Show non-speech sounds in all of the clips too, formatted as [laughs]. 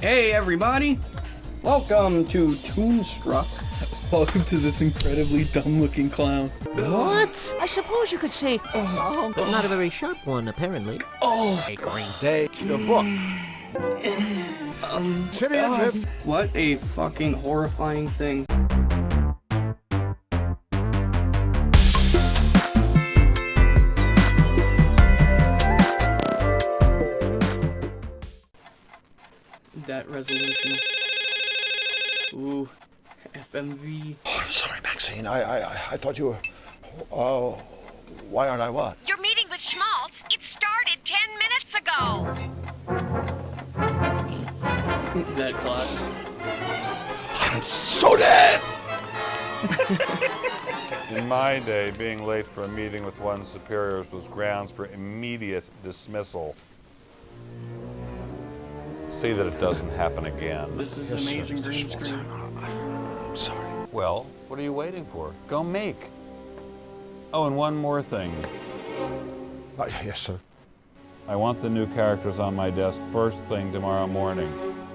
Hey everybody! Welcome to Toonstruck. [laughs] Welcome to this incredibly dumb-looking clown. What? I suppose you could say, oh, not a very sharp one, apparently. Oh, A green day, the book. [sighs] um, Sit in, God, Viv. what a fucking horrifying thing. Resolution. Ooh, FMV. Oh, I'm sorry, Maxine. I, I, I- I thought you were. Oh, why aren't I what? Your meeting with Schmaltz, it started 10 minutes ago. That clock. I'm so dead. [laughs] In my day, being late for a meeting with one's superiors was grounds for immediate dismissal. See that it doesn't happen again. This is Yes, sir, amazing Mr. green Schmaltz. screen. I'm sorry. Well, what are you waiting for? Go make. Oh, and one more thing. Uh, yes, sir. I want the new characters on my desk first thing tomorrow morning.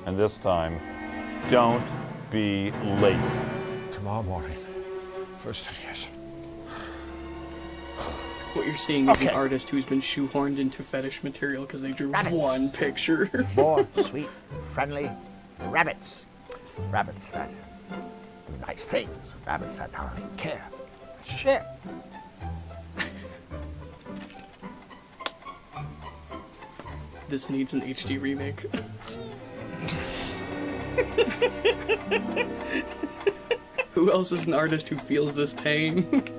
And this time, don't be late. Tomorrow morning. First thing, yes. What you're seeing is an artist who's been shoehorned into fetish material because they drew Rabbits. one picture. [laughs] More sweet, friendly rabbits. Rabbits that do nice things. Rabbits that don't only care, but share. this needs an HD remake. [laughs] who else is an artist who feels this pain? [laughs]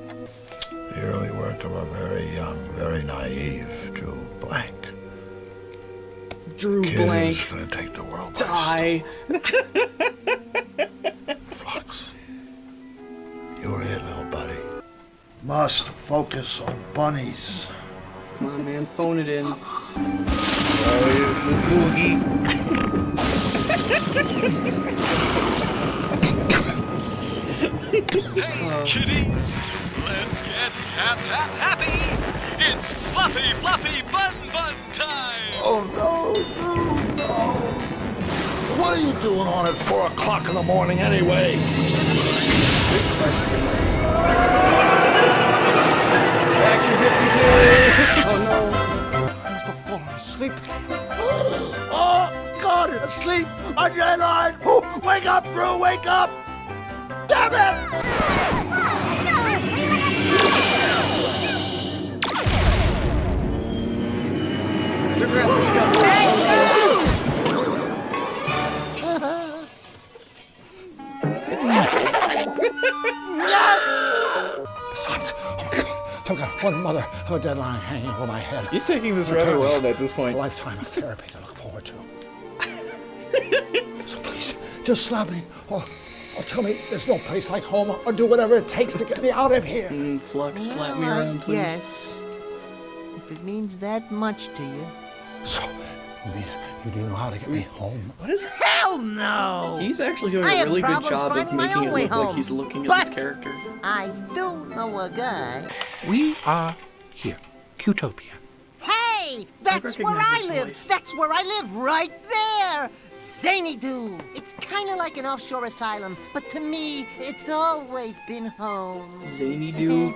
The early work of a very young, very naive Drew Blank. Drew Kid Blank. who's gonna take the world by Die. storm. [laughs] Flux. You were it, little buddy. Must focus on bunnies. Come on, man, phone it in. Oh, is this boogie? Hey, kitties, let's get hap hap happy! It's fluffy, fluffy bun bun time! Oh no, no, no. What are you doing on at four o'clock in the morning anyway? Action fifty two. Oh no! I must have fallen asleep. [gasps] Oh, God, asleep on your. Oh, wake up, Brew, wake up. Damn it! No! The grandpa's got loose. It's [laughs] Besides, oh my God, I've got one mother of a deadline hanging over my head. He's taking this Okay. rather well at this point. A lifetime of therapy to look forward to. so please, just slap me, or, or tell me there's no place like home, or do whatever it takes to get me out of here. Mm, Flux, slap me around, please. Yes. If it means that much to you. So, you mean you do know how to get me home? What is Hell no! He's actually doing I a really good job of finding my making own it way look like he's looking at But- this character. I don't know a guy. We are here, Cutopia. Hey! That's where I live! voice. That's where I live, right there! Zanydu! It's kinda like an offshore asylum, but to me, it's always been home. Zanydu.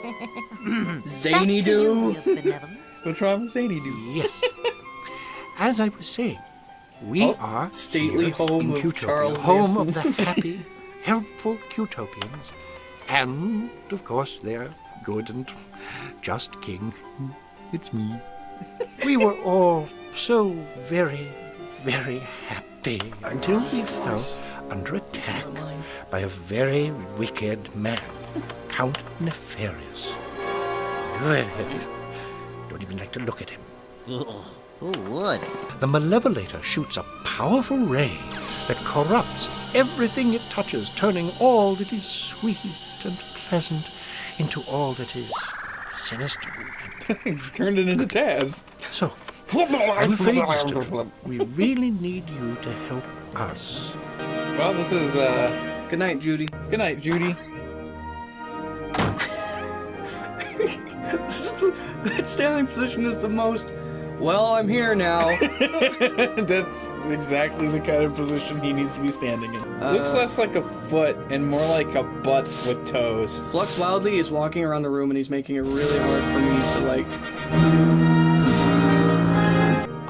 [laughs] Zany Back to you, Doo. your benevolence. What's wrong with Sadie Doo? Yes. As I was saying, we Oh, are stately home of Cutopia, Charles home Manson. of the [laughs] happy, helpful Cutopians, and of course their good and just king. It's me. We were all so very, very happy until we fell under attack by a very wicked man, Count Nefarious. Don't even like to look at him. Who would? The Malevolator shoots a powerful ray that corrupts everything it touches, turning all that is sweet and pleasant into all that is sinister. [laughs] Turned it into Taz. So, I'm afraid, Mr. We really need you to help us. Well, this is, uh... Good night, Judy. Good night, Judy. [laughs] This is the- that standing position is the most Well, I'm here now. [laughs] That's exactly the kind of position he needs to be standing in. Uh, Looks less like a foot and more like a butt with toes. Flux Wildly is walking around the room and he's making it really hard for me to like.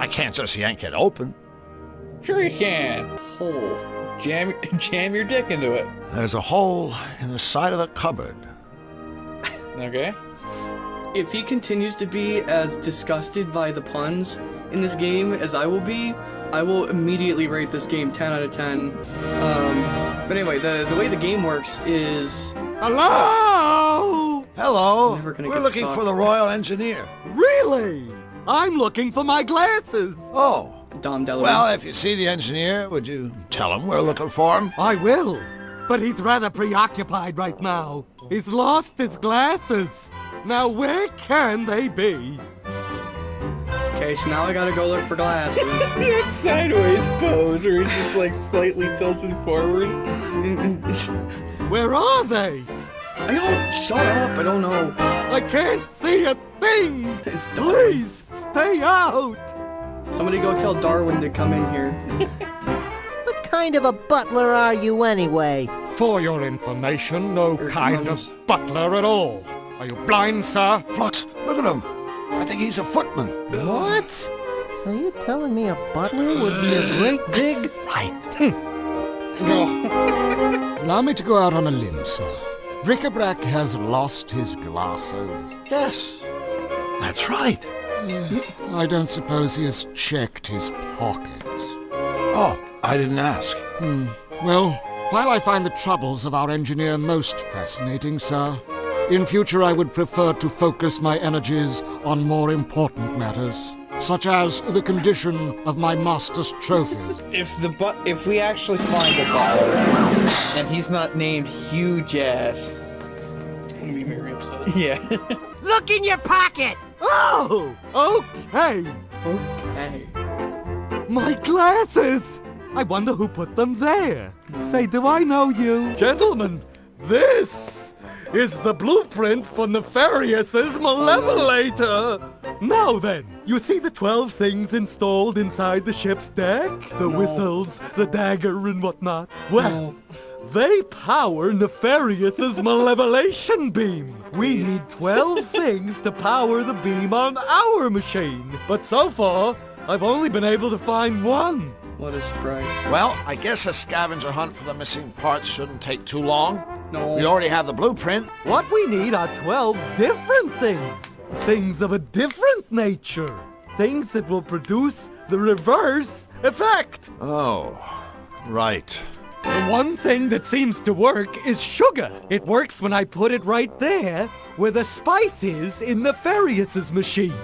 I can't just yank it open. Sure you can. Hole. Jam, [laughs] jam your dick into it. There's a hole in the side of the cupboard. Okay. If he continues to be as disgusted by the puns in this game as I will be, I will immediately rate this game 10 out of 10. Um, but anyway, the, the way the game works is Hello! Hello. Never gonna We're looking for the Royal Engineer. Really? I'm looking for my glasses. Oh. Dom DeLuise. Well, if you see the engineer, would you tell him we're looking for him? I will. But he's rather preoccupied right now. He's lost his glasses. Now where can they be? okay, so now I gotta go look for glasses. [laughs] That sideways pose where he's just like slightly tilted forward. Where are they? I don't. Shut up! I don't know. I can't see a thing. It's Darwin. Please stay out. Somebody go tell Darwin to come in here. [laughs] What kind of a butler are you anyway? For your information, no Here kind comes. of butler at all. Are you blind, sir? Flux, look at him. I think he's a footman. What? So you're telling me a butler would be a great big... Right. Hmm. Allow me to go out on a limb, sir. Bric-a-brac has lost his glasses. Yes. That's right. I don't suppose he has checked his pockets. Oh, I didn't ask. Hmm. Well, while I find the troubles of our engineer most fascinating, sir, in future I would prefer to focus my energies on more important matters, such as the condition of my master's trophies. If the but if we actually find the butler and he's not named Huge Ass, I'm gonna be very upset. Yeah. [laughs] Look in your pocket! Oh, okay. Okay. My glasses! I wonder who put them there. Say, do I know you? Gentlemen, this is the blueprint for Nefarious' Malevolator. Now then, you see the 12 things installed inside the ship's deck? The No. whistles, the dagger, and whatnot? Well, they power Nefarious' [laughs] Malevolation beam. We need 12 [laughs] things to power the beam on our machine. But so far, I've only been able to find one. What a surprise. Well, I guess a scavenger hunt for the missing parts shouldn't take too long. No. We already have the blueprint. What we need are 12 different things. Things of a different nature. Things that will produce the reverse effect. Oh, right. The one thing that seems to work is sugar. It works when I put it right there where the spice is in Nefarious' machine.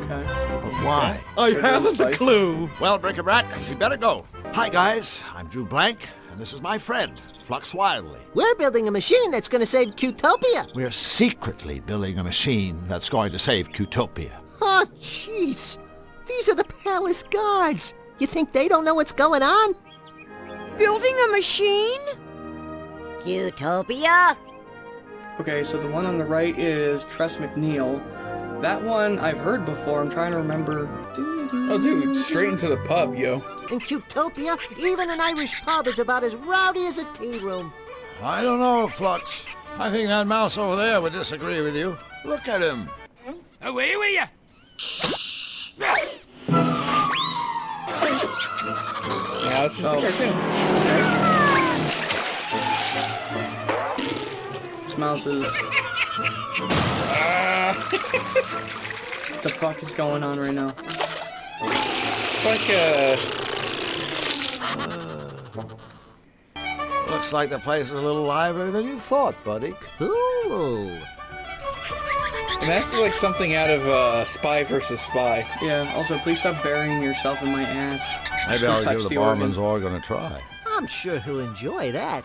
Okay. But why? I Sugar haven't a clue. Well, Bric-a-brac, we better go. Hi, guys. I'm Drew Blank, and this is my friend, Flux Wildly. We're building a machine that's gonna save Cutopia. We're secretly building a machine that's going to save Cutopia. Oh, jeez. These are the palace guards. You think they don't know what's going on? Building a machine? Cutopia? Okay, so the one on the right is Tress MacNeille. That one I've heard before. I'm trying to remember. Oh, dude, straight into the pub, yo. In Cutopia, even an Irish pub is about as rowdy as a tea room. I don't know, Flux. I think that mouse over there would disagree with you. Look at him. Away with you! Yeah, it's just a cartoon. This mouse is. What the fuck is going on right now? It's like a. Looks like the place is a little livelier than you thought, buddy. Ooh. And that's like something out of uh, Spy versus Spy. Yeah. Also, please stop burying yourself in my ass. Maybe I'll touch give the the organ. barman's organ a try. I'm sure he'll enjoy that.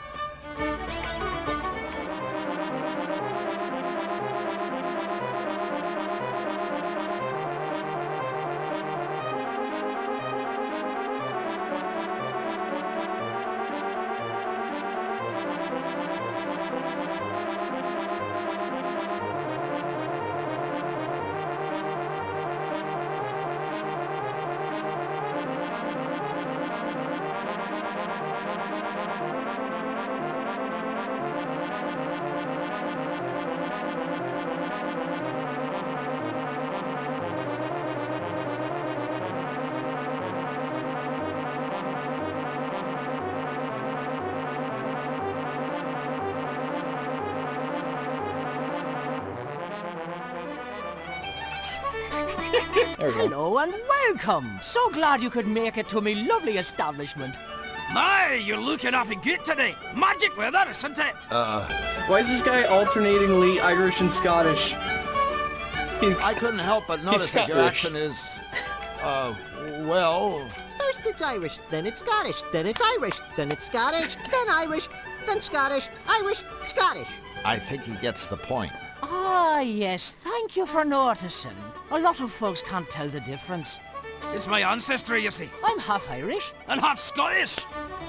Hello and welcome. So glad you could make it to me lovely establishment. My, you're looking awfully good today. Magic weather, isn't it? Why is this guy alternatingly Irish and Scottish? He's I couldn't help but notice that your Scottish. accent is, uh, well, First it's Irish, then it's Scottish, then it's Irish, then it's Scottish, then Irish, then Scottish, Irish, Scottish. I think he gets the point. Ah, yes, thank you for noticing. A lot of folks can't tell the difference. It's my ancestry, you see. I'm half Irish. And half Scottish.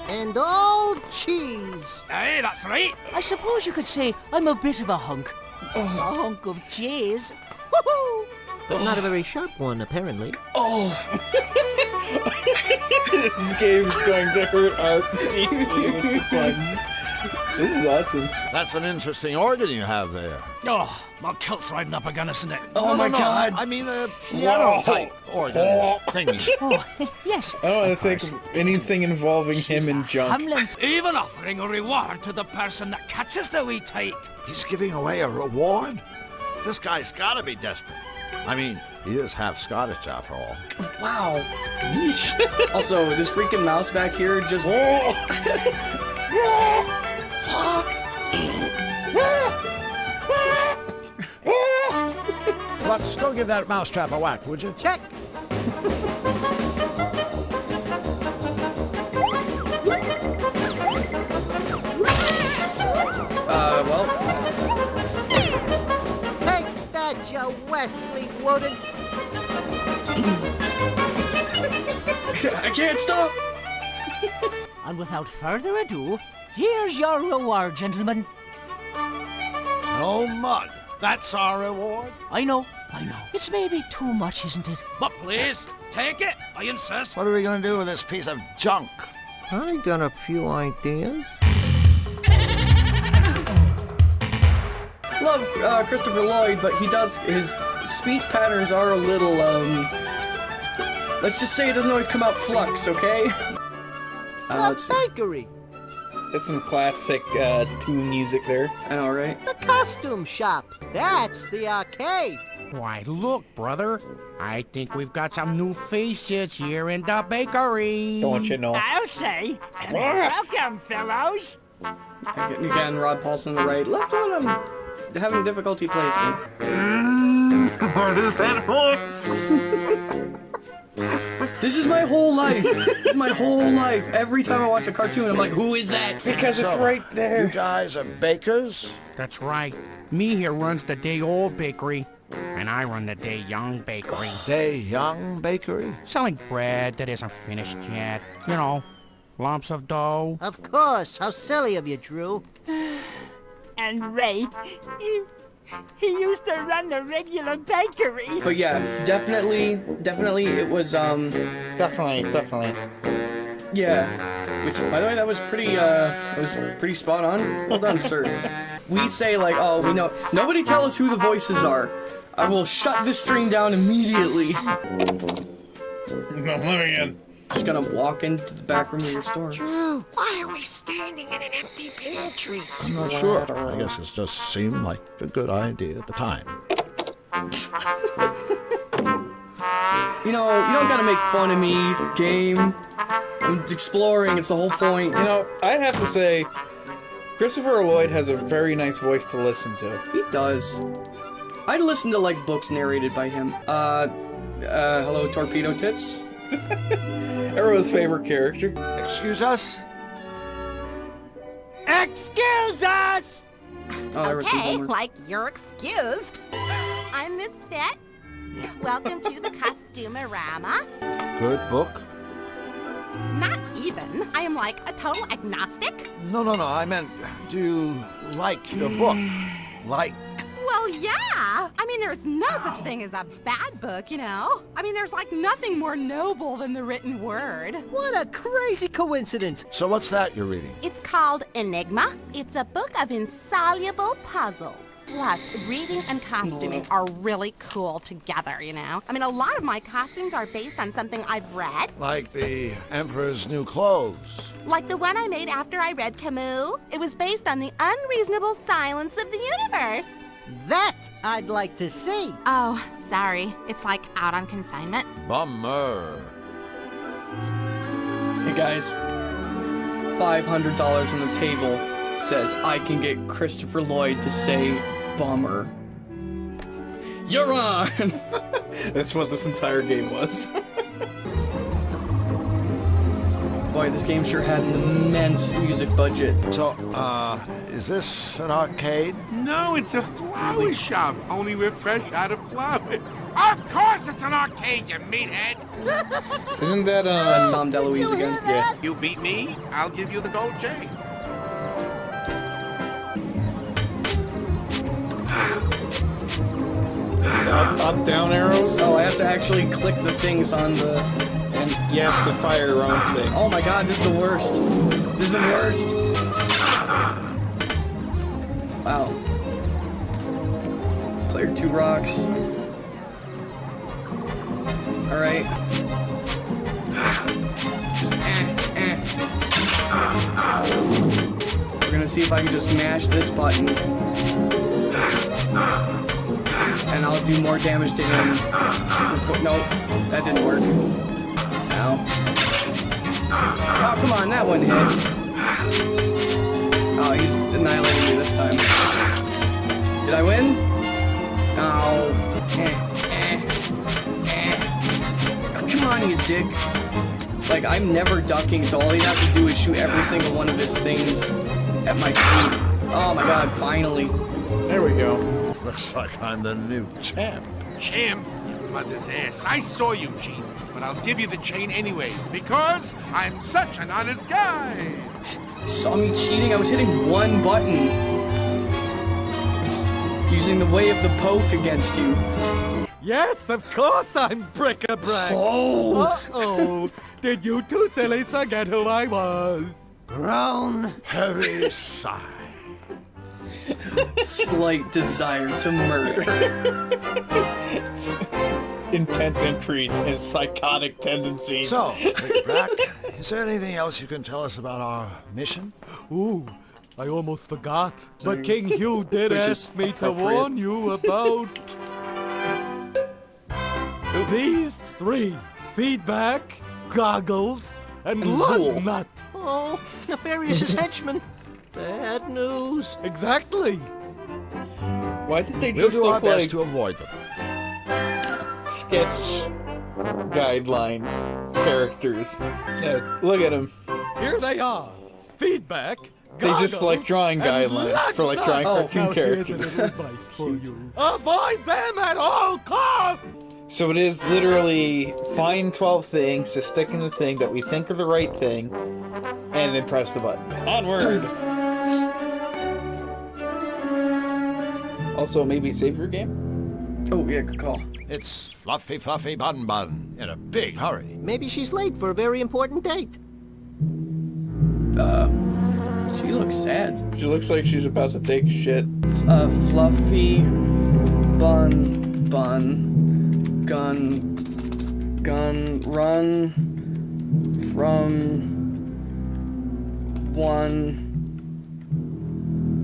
And all cheese. Aye, that's right. I suppose you could say I'm a bit of a hunk. A hunk of cheese. [laughs] But not a very sharp one, apparently. Oh. [laughs] this game is going to hurt our [laughs] deeply with the puns. This is awesome. That's an interesting organ you have there. Oh, my kilt's riding up again, isn't it? Oh no, my no, no, god! I mean a piano type organ thingy. Oh, [laughs] yes. I don't think anything involving him and junk. Hamlin. Even offering a reward to the person that catches the wee tyke. He's giving away a reward? This guy's gotta be desperate. I mean, he is half Scottish after all. Wow. [laughs] also, this freaking mouse back here just. [laughs] Let's go give that mousetrap a whack, would you? Check. Uh, well, Take that, you Wesley Woden. I can't stop! And without further ado, here's your reward, gentlemen. No mud. That's our reward. I know, I know. It's maybe too much, isn't it? But please, take it. I insist. What are we gonna do with this piece of junk? I got a few ideas. Love uh, Christopher Lloyd, but he does. His speech patterns are a little, um. Let's just say it doesn't always come out flux, okay? [laughs] Uh, The let's see. bakery. That's some classic uh, tune music there. I know, right? The costume shop. That's the arcade. Why, look, brother. I think we've got some new faces here in the bakery. Don't you know? I'll say. Welcome, fellows. Again, again, Rob Paulsen on the right. Left one, I'm having difficulty placing. [laughs] What is that voice? [laughs] This is my whole life. this is my whole life. Every time I watch a cartoon, I'm like, who is that? Because it's right there. You guys are bakers? That's right. Me here runs the day old bakery, and I run the day young bakery. Day Young Bakery? Selling bread that isn't finished yet. You know, lumps of dough. Of course. How silly of you, Drew. [sighs] And Ray, he, he used to run the regular bakery. But yeah, definitely, definitely, it was um, Definitely, definitely. yeah. Which, by the way, that was pretty uh, that was pretty spot on. Well done, sir. [laughs] We say like, oh, we know. Nobody tell us who the voices are. I will shut this stream down immediately. No, let me in. Just gonna walk into the back room of your store. Drew, why are we standing in an empty pantry? I'm not sure. I guess it just seemed like a good idea at the time. [laughs] You know, you don't gotta make fun of me, game. I'm exploring, it's the whole point. You know, I'd have to say, Christopher Lloyd has a very nice voice to listen to. He does. I'd listen to like books narrated by him. Uh, uh, hello, Torpedo Tits. [laughs] Everyone's favorite character. Excuse us? Excuse us! Oh, there okay, Homer. like you're excused. I'm Miss Fit. Welcome to the Costumerama. Good book? Not even. I am like a total agnostic. No, no, no. I meant, do you like your book? [sighs] Like, Well, yeah. I mean, there's no such thing as a bad book, you know? I mean, there's like nothing more noble than the written word. What a crazy coincidence. so what's that you're reading? It's called Enigma. It's a book of insoluble puzzles. Plus, reading and costuming are really cool together, you know? I mean, a lot of my costumes are based on something I've read. Like the Emperor's New Clothes. Like the one I made after I read Camus. It was based on the unreasonable silence of the universe. That I'd like to see. Oh, Sorry, it's like out on consignment. Bummer. Hey guys, $500 on the table says I can get Christopher Lloyd to say bummer. You're on! [laughs] That's what this entire game was. [laughs] Boy, this game sure had an immense music budget. So, uh, is this an arcade? No, it's a flower shop. Only we're fresh out of flowers. Of course it's an arcade, you meathead. [laughs] Isn't that um? That's Dom DeLuise again. Yeah. You beat me, I'll give you the gold chain. Up, up, down arrows, Oh, I have to actually click the things on the... and you have to fire your own thing. Oh my god, this is the worst. This is the worst. Wow. Cleared two rocks. Alright. Eh, eh. We're gonna see if I can just mash this button. And I'll do more damage to him. Before, nope, that didn't work. Ow. Oh, come on, that one hit. Oh, he's annihilating me this time. Did I win? Oh. Eh, eh, eh. Oh, come on, you dick. Like, I'm never ducking, so all you have to do is shoot every single one of his things at my feet. Oh my god, finally. There we go. Looks like I'm the new champ. Champ, You mother's ass. I saw you cheat, but I'll give you the chain anyway, because I'm such an honest guy. Saw me cheating? I was hitting one button. Just Using the way of the poke against you. Yes, of course I'm bric-a-brac. Oh. Uh-oh. [laughs] Did you two sillies forget who I was? Brown, heavy sigh. Slight desire to murder. [laughs] Intense increase in psychotic tendencies. So, [laughs] Bric-a-brac, is there anything else you can tell us about our mission? Ooh, I almost forgot. But King Hugh [laughs] did ask me to warn you about these three: feedback, goggles, and, And lug nut. Oh, Nefarious' henchman. [laughs] Bad news. Exactly. Why did they We'll just do our look best like to avoid them. sketch guidelines characters? Yeah, look at them. Here they are. Feedback. They just like drawing guidelines for like drawing Oh, cartoon Now here's a characters. little advice for you. Avoid them at all costs. So it is literally find 12 things to stick in the thing that we think are the right thing, and then press the button. Onward! also, maybe save your game? Oh, yeah, good call. It's Fluffy Fluffy Bun Bun in a big hurry. Maybe she's late for a very important date. Uh, she looks sad. She looks like she's about to take shit. A fluffy bun bun gun gun run from one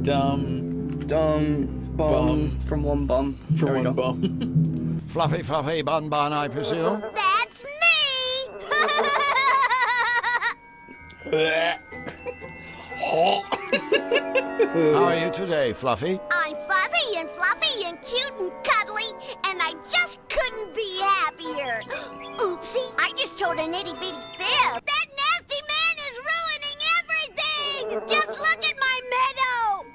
Dumb dumb bum, Bum. from one bum for There one bum. [laughs] Fluffy Fluffy Bun Bun, I presume. That's me! [laughs] [laughs] How are you today, Fluffy? I'm fuzzy and fluffy and cute and cuddly, and I just couldn't be happier. [gasps] Oopsie, I just told an itty bitty fib. That nasty man is ruining everything! Just look at my meadow!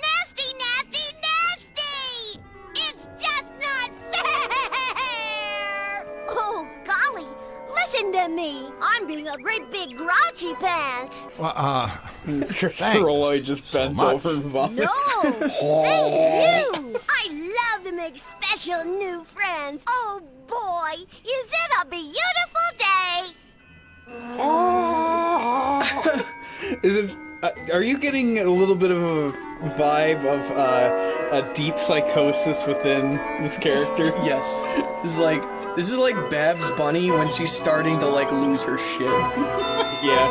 Nasty, nasty, nasty! It's just not fair! Oh, golly, listen to me. I'm being a great big grouchy pants. Well, uh, Christopher Lloyd [laughs] just bends much. over and vomits. No! Thank you! [laughs] I love to make special new friends. Oh boy, is it a beautiful day! [laughs] Is it? Uh, are you getting a little bit of a vibe of uh, a deep psychosis within this character? yes this is like this is like babs bunny when she's starting to like lose her shit yeah.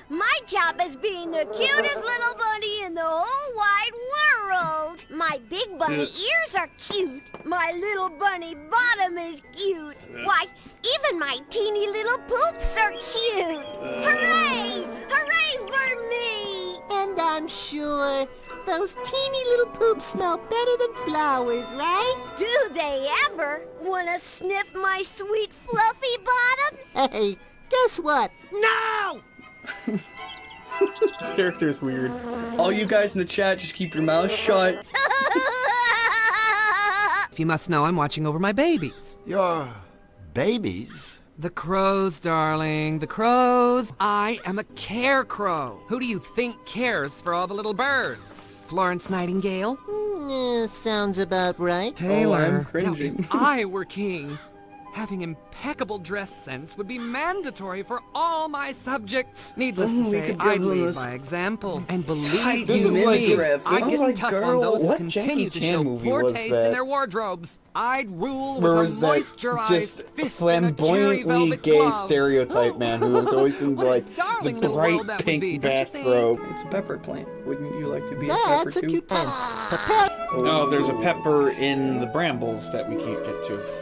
My job is being the cutest little bunny in the whole wide world. My My big bunny ears are cute. My little bunny bottom is cute. Why, even my teeny little poops are cute. Uh. Hooray! Hooray for me! And I'm sure those teeny little poops smell better than flowers, right? Do they ever want to sniff my sweet fluffy bottom? Hey, guess what? No! [laughs] [laughs] This character is weird. All you guys in the chat, just keep your mouth shut. If you must know, I'm watching over my babies. Your babies? The crows, darling. The crows. I am a care crow. Who do you think cares for all the little birds? Florence Nightingale? Mm, sounds about right. Taylor. Oh, I'm Now, cringing. if I were king, having impeccable dress sense would be mandatory for all my subjects. Needless Oh, to say, I'd lead this by example. And believe tight you is me, like a- I this is get like, tough girl, on those who continue Jackie to Chan show movie poor taste that? in their wardrobes. I'd rule Where with a moisturized just fist and a cherry flamboyantly gay glove. stereotype man who was always [laughs] in like the bright world be, pink don't you think? bathrobe? It's a pepper plant. Wouldn't you like to be a That's pepper a too? cute oh. plant. No, there's a pepper in the brambles that we can't get to.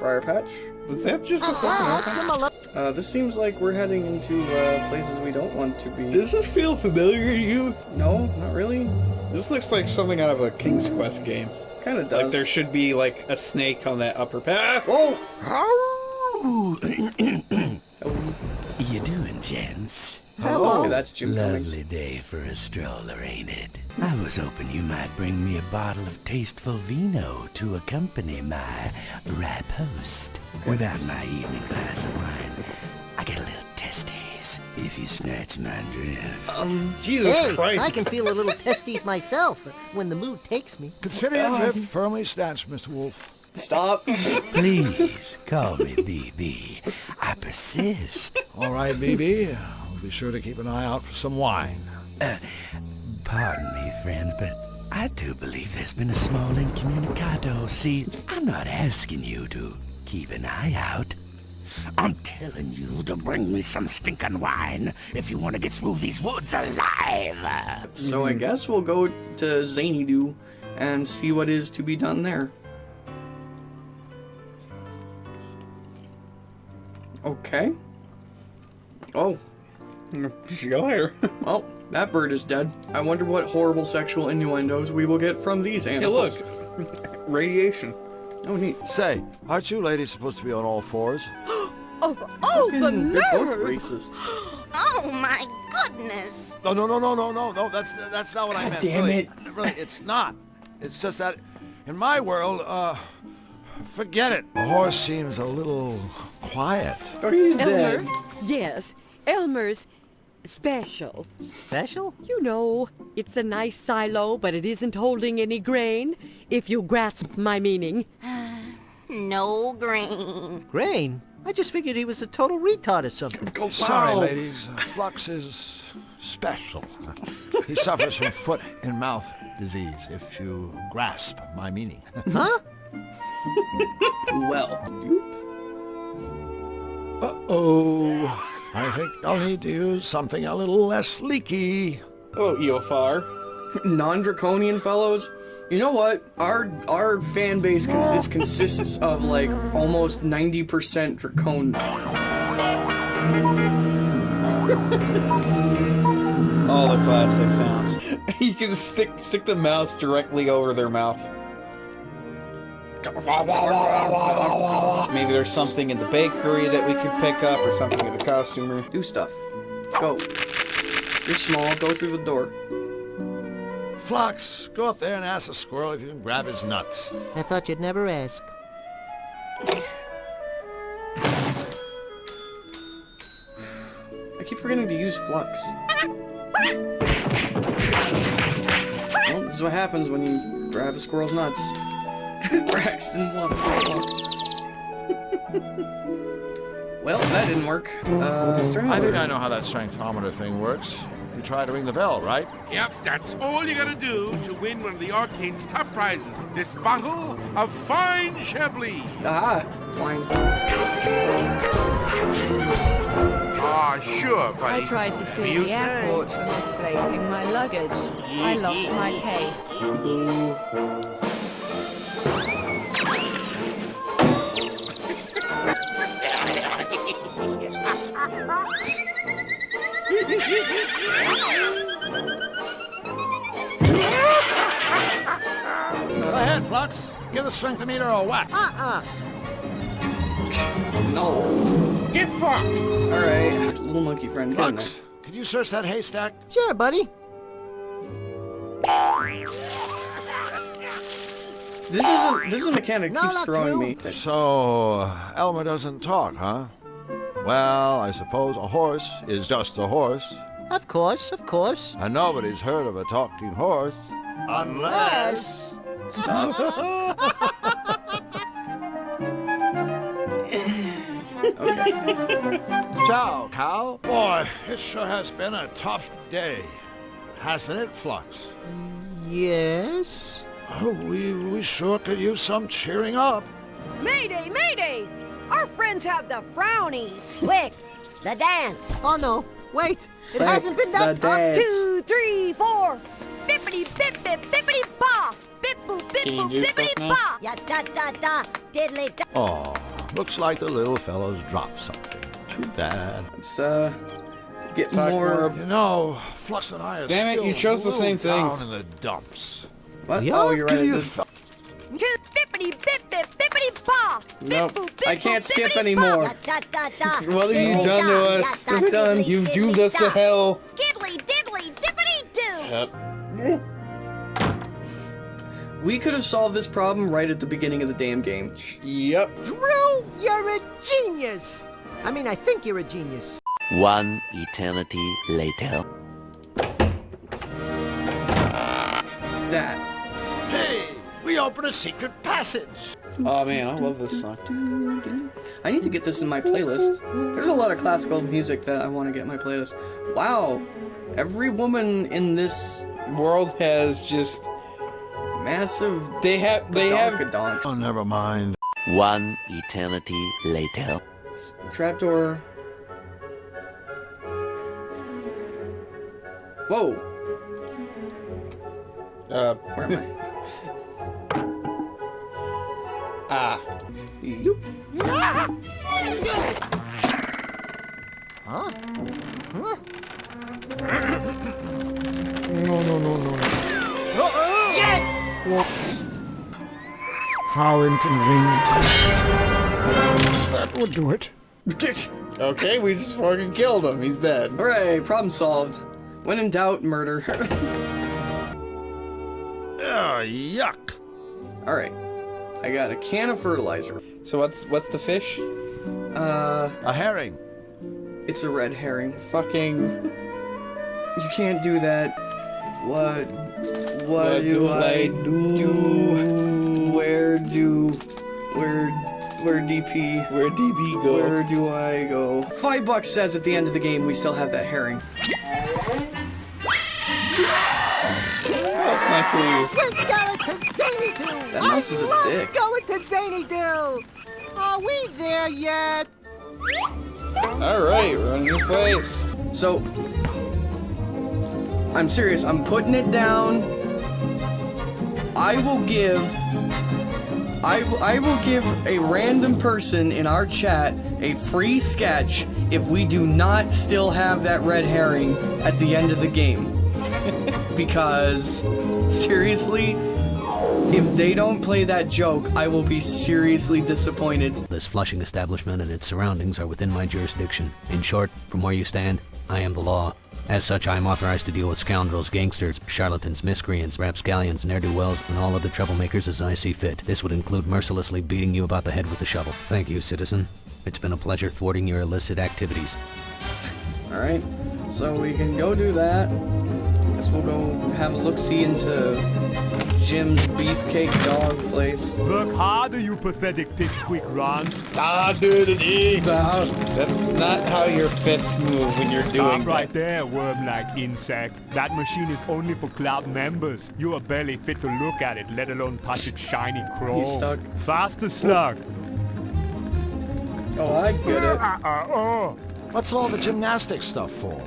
Briar patch? Was that just a fucking Uh, this seems like we're heading into uh, places we don't want to be. Does this feel familiar to you? No, not really. This looks like something out of a King's Quest game. Kind of does. Like there should be like a snake on that upper path. [coughs] Whoa! you doing, gents? Hello. Okay, that's Jim Cummings. Lovely day for a stroller, ain't it? I was hoping you might bring me a bottle of tasteful vino to accompany my riposte. Without my evening glass of wine, I get a little testes if you snatch my drift. Um, Jesus hey, Christ. I can feel a little testes myself when the mood takes me. Consider your drift firmly snatched, Mr. Wolf. Stop. Please call me BB. I persist. All right, BB. I'll be sure to keep an eye out for some wine. Uh, pardon me, friends, but I do believe there's been a small incommunicado. See, I'm not asking you to keep an eye out. I'm telling you to bring me some stinking wine if you want to get through these woods alive. So I guess we'll go to Zanydu and see what is to be done there. Okay. Oh. See you later. well, that bird is dead. I wonder what horrible sexual innuendos we will get from these Hey, animals. look. [laughs] Radiation. Oh, neat. Say, aren't you ladies supposed to be on all fours? [gasps] Oh, oh, the Fucking- They're both nerve! racist. [gasps] Oh my goodness! No, no, no, no, no, no, no. That's that's not what I meant. damn really, it. Really, it's not. It's just that, in my world, uh, forget it. The horse seems a little quiet. Oh, he's Elmer? dead. Yes, Elmer's special. Special? You know, it's a nice silo, but it isn't holding any grain, if you grasp my meaning. [sighs] No grain. Grain? I just figured he was a total retard or something. Sorry, ladies. Uh, Flux is special. [laughs] he suffers from foot and mouth disease, if you grasp my meaning. [laughs] Huh? Well, Uh-oh. I think I'll need to use something a little less leaky. Oh, Eofar. [laughs] non-draconian fellows. You know what? Our our fan base con- is consists of like almost 90% dracon. [laughs] All the classic sounds. [laughs] you can stick stick the mouse directly over their mouth. Maybe there's something in the bakery that we could pick up, or something in the costumer. Do stuff. Go. You're small. Go through the door. Flux, go up there and ask the squirrel if you can grab his nuts. I thought you'd never ask. I keep forgetting to use flux. Well, this is what happens when you grab a squirrel's nuts. [laughs] Braxton won. well, that didn't work. Uh, I think I know how that strengthometer thing works. You try to ring the bell, right? Yep, that's all you gotta do to win one of the arcade's top prizes. This bottle of fine Chablis. Ah, wine. Aw, sure, buddy. I tried to sue You the airport for misplacing my luggage. I lost my case. [laughs] Flux. Give the strength meter a whack. Uh-uh. No. Get fucked. All right, little monkey friend. Get in. Flux, can you search that haystack? Sure, buddy. This is a this is a mechanic No, keeps not throwing true. me. So, uh, Elmer doesn't talk, huh? Well, I suppose a horse is just a horse. Of course, of course. And nobody's heard of a talking horse. Unless... Stop. [laughs] Ciao, cow. Boy, it sure has been a tough day. Hasn't it, Flux? Yes? Oh, we, we sure could use some cheering up. Mayday, mayday! Our friends have the frownies. Quick, the dance. Oh no, wait. It Wait, hasn't been done. the dance. Two, three, four. Bippity bip bip bippity ba. Bip boop bip Can you do stuff now? ba. Da da da. Diddly da. Oh, looks like the little fellow's dropped something. Too bad. Let's uh get Talk more. You know, Flux and I are Damn it, you chose the same thing. down in the dumps. What? Yeah, oh, you're right. give I you did. bippity bip bip bippity ba. Nope, I can't skip anymore. What have you done to us? Ya da Done. You've doomed us to hell. Skiddly diddly dippity doo. Yep. We could have solved this problem right at the beginning of the damn game. Yep. Drew, you're a genius. I mean, I think you're a genius. One eternity later. That. Hey, we open a secret passage. Oh man, I love this song. I need to get this in my playlist. There's a lot of classical music that I want to get in my playlist. Wow, every woman in this World has just massive. they have they have Badonkadonk. Oh, never mind. One eternity later. trapdoor. Whoa, uh where am I? [laughs] ah. Yoop. Huh? Huh? No, no, no, no. Yes! Whoops. How inconvenient. That would do it. [laughs] Okay, we just fucking killed him. He's dead. Hooray, problem solved. When in doubt, murder. Oh, [laughs] yuck. All right, I got a can of fertilizer. So what's what's the fish? Uh, A herring. it's a red herring. Fucking. [laughs] You can't do that. What? What, What do, do I, I do? Where do? Where? Where DP? Where DP go? Where do I go? Five bucks says at the end of the game we still have that herring. That's nice of We're going to Zany That mouse I is a love dick. going to Zanydu. Are we there yet? All right, we're in a new place. So, I'm serious. I'm putting it down. I will give. I, I will give a random person in our chat a free sketch if we do not still have that red herring at the end of the game. [laughs] because, seriously, if they don't play that joke, I will be seriously disappointed. This flushing establishment and its surroundings are within my jurisdiction. In short, from where you stand, I am the law. As such, I am authorized to deal with scoundrels, gangsters, charlatans, miscreants, rapscallions, ne'er-do-wells, and all other troublemakers as I see fit. This would include mercilessly beating you about the head with a shovel. Thank you, citizen. It's been a pleasure thwarting your illicit activities. Alright, so we can go do that. I guess we'll go have a look-see into Jim's Beefcake Dog place. Work harder, you pathetic pipsqueak Ron. Ah, dude, That's not how your fists move when you're doing Stop right there, worm-like insect. That machine is only for club members. You are barely fit to look at it, let alone touch its shiny chrome. He's stuck. Faster, slug. Oh, I get it. Uh, uh, oh. What's all the gymnastics stuff for?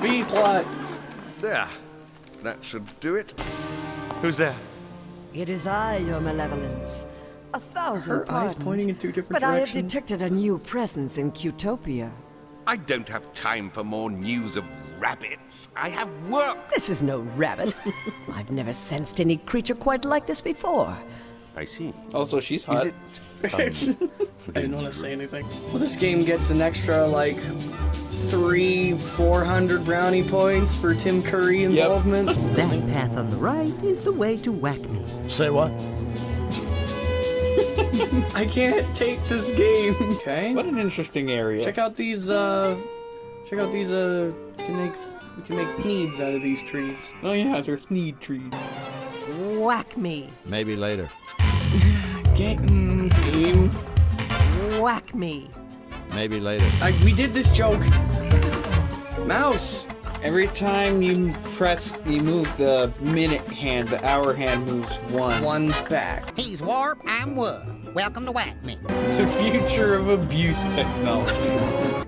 B plot. There. That should do it. Who's there? It is I, your malevolence. A thousand Her eyes pointing in two different directions. but I have detected a new presence in Cutopia. I don't have time for more news of rabbits. I have work. This is no rabbit. [laughs] I've never sensed any creature quite like this before. I see. Also, she's hot. it- [laughs] I didn't want to say anything. Well, this game gets an extra, like, three, four hundred brownie points for Tim Curry involvement. Yep. [laughs] That path on the right is the way to whack me. Say what? I can't take this game. [laughs] Okay. What an interesting area. Check out these, uh, check out these, uh, can make, we can make thneeds out of these trees. Oh yeah, they're thneed trees. Whack me. Maybe later. Game. Game. Whack me. Maybe later. I, we did this joke. Mouse. Every time you press, you move the minute hand, the hour hand moves one. One back. He's Warp, I'm Wub. Welcome to Whack Me. The future of abuse technology.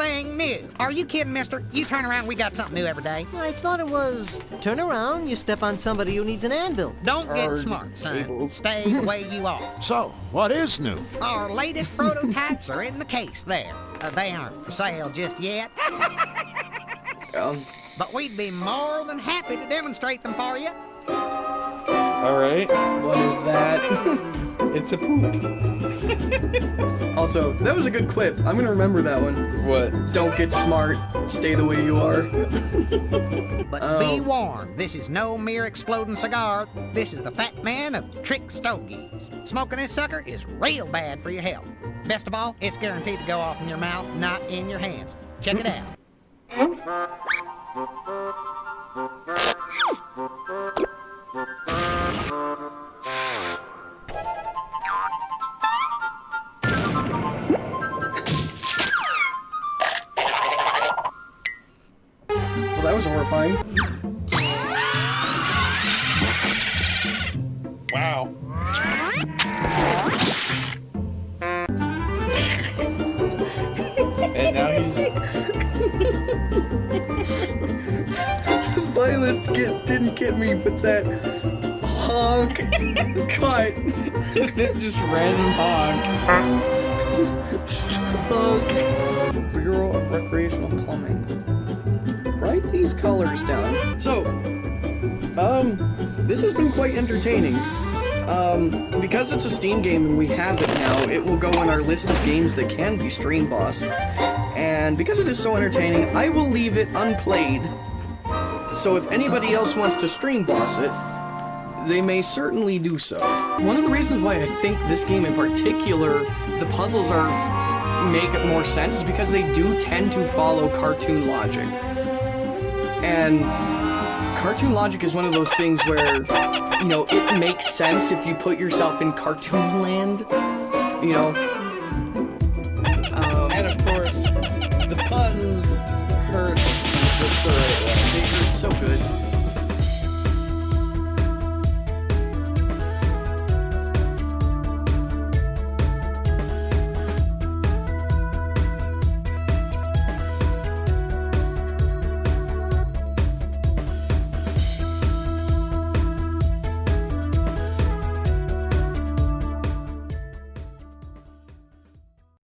Anything new? Are you kidding, mister? You turn around, we got something new every day. I thought it was turn around, you step on somebody who needs an anvil. Don't get Or smart, son. tables. Stay the way you are. [laughs] So, what is new? Our latest prototypes are in the case there. Uh, they aren't for sale just yet. [laughs] Um, But we'd be more than happy to demonstrate them for you. All right. What is that? it's a poop. [laughs] also, that was a good quip. I'm gonna remember that one. What? Don't get smart. Stay the way you are. [laughs] But Oh. be warned, this is no mere exploding cigar. This is the fat man of Trick Stogies. Smoking this sucker is real bad for your health. Best of all, it's guaranteed to go off in your mouth, not in your hands. Check it out. [laughs] Well, that was horrifying. Wow. And now he's [laughs] the violence get, didn't get me, but that honk cut. [laughs] just random honk. [laughs] Just honk. Bureau of Recreational Plumbing. Write these colors down. So, um, this has been quite entertaining. Um, because it's a Steam game and we have it now, it will go in our list of games that can be stream bossed. And because it is so entertaining, I will leave it unplayed. So if anybody else wants to stream boss it, they may certainly do so. One of the reasons why I think this game in particular, the puzzles are make more sense is because they do tend to follow cartoon logic. And cartoon logic is one of those things where, you know, it makes sense if you put yourself in cartoon [laughs] land. You know. Um, and of course, the puns hurt just the right way. They hurt so good.